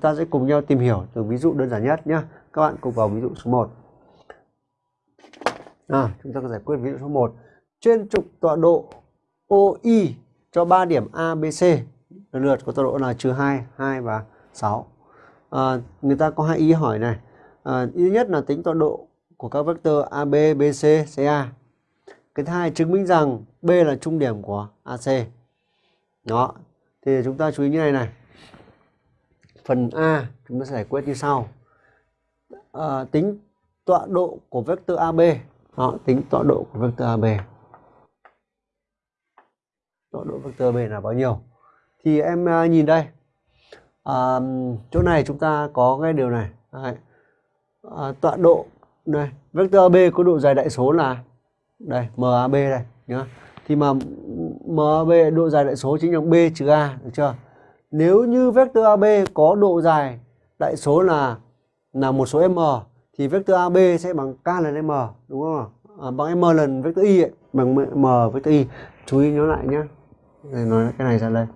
ta sẽ cùng nhau tìm hiểu từ ví dụ đơn giản nhất nhé. Các bạn cùng vào ví dụ số 1. À, chúng ta có giải quyết ví dụ số 1. Trên trục tọa độ OI cho 3 điểm ABC lần lượt có tọa độ là trừ 2, 2 và 6. À, người ta có hai ý hỏi này. À, ý nhất là tính tọa độ của các vector AB, BC, CA. Cái thứ hai chứng minh rằng B là trung điểm của AC. Đó. Thì chúng ta chú ý như này này. Phần A chúng ta sẽ giải quyết như sau. À, tính tọa độ của vectơ AB. Đó, tính tọa độ của vectơ AB. Tọa độ vectơ AB là bao nhiêu? Thì em à, nhìn đây. À, chỗ này chúng ta có cái điều này. À, tọa độ này, vectơ AB có độ dài đại số là đây MAB đây nhá. Thì mà MAB độ dài đại số chính là B trừ A được chưa? Nếu như vectơ AB có độ dài đại số là là một số m thì vector AB sẽ bằng k lần m đúng không? À, bằng m lần vectơ y ấy, bằng m vectơ y. Chú ý nhớ lại nhé. Đây nói cái này ra đây.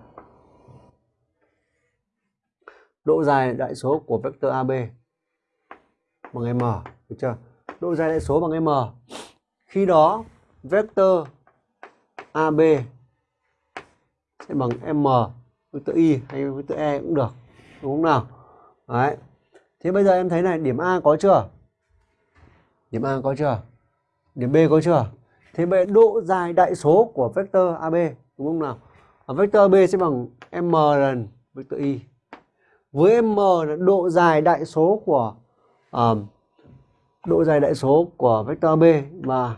Độ dài đại số của vectơ AB bằng m, được chưa? Độ dài đại số bằng m. Khi đó vectơ AB sẽ bằng m vectơ y hay vectơ e cũng được đúng không nào? Đấy. Thế bây giờ em thấy này điểm a có chưa? Điểm a có chưa? Điểm b có chưa? Thế vậy độ dài đại số của vectơ ab đúng không nào? Ở vectơ ab sẽ bằng m lần vectơ y. Với m là độ dài đại số của um, độ dài đại số của vectơ b và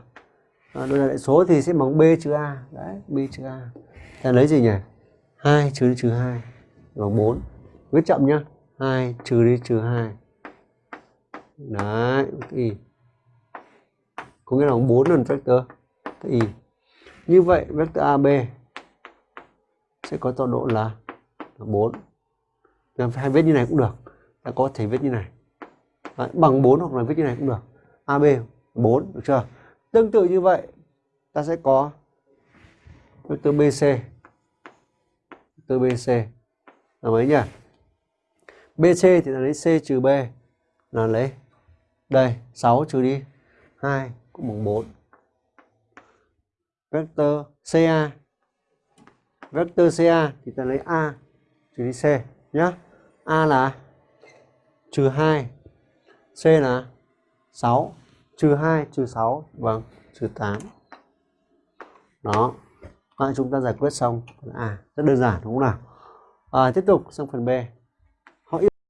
à, độ dài đại số thì sẽ bằng b trừ a. Đấy b trừ a. Ta lấy gì nhỉ? 2 trừ đi trừ 2 bằng 4 viết chậm nhá. 2 trừ đi trừ 2 đấy y. Có nghĩa là 4 lần vector. Y. Như vậy vector AB sẽ có tọa độ là 4 hay viết như này cũng được. Đã có thể viết như này. Đấy, bằng 4 hoặc là viết như này cũng được. AB 4 được chưa? Tương tự như vậy ta sẽ có vector BC từ BC là mấy nhỉ? BC thì là lấy C trừ B. Là lấy đây 6 trừ đi. 2 cũng bằng 4. Vector CA vector CA thì ta lấy A trừ đi C nhá. A là trừ 2 C là 6 trừ 2 trừ 6 vâng trừ 8 đó à, chúng ta giải quyết xong. À rất đơn giản đúng không nào? À, tiếp tục sang phần B.